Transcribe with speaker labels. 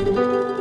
Speaker 1: Música